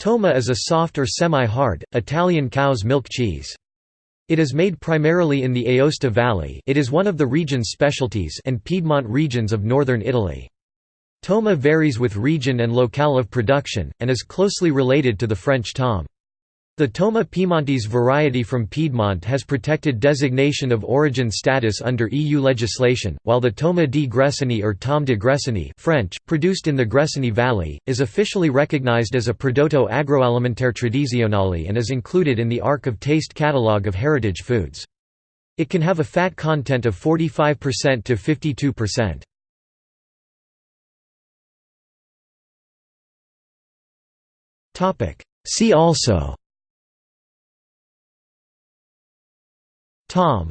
Toma is a soft or semi-hard, Italian cow's milk cheese. It is made primarily in the Aosta Valley it is one of the region's specialties and Piedmont regions of northern Italy. Toma varies with region and locale of production, and is closely related to the French tomme. The Toma Piemontese variety from Piedmont has protected designation of origin status under EU legislation, while the Toma di Gressoney or Tomme de Gressoney French, produced in the Gressoney Valley, is officially recognized as a prodotto agroalimentare tradizionale and is included in the Arc of Taste catalogue of heritage foods. It can have a fat content of 45% to 52%. See also Tomme.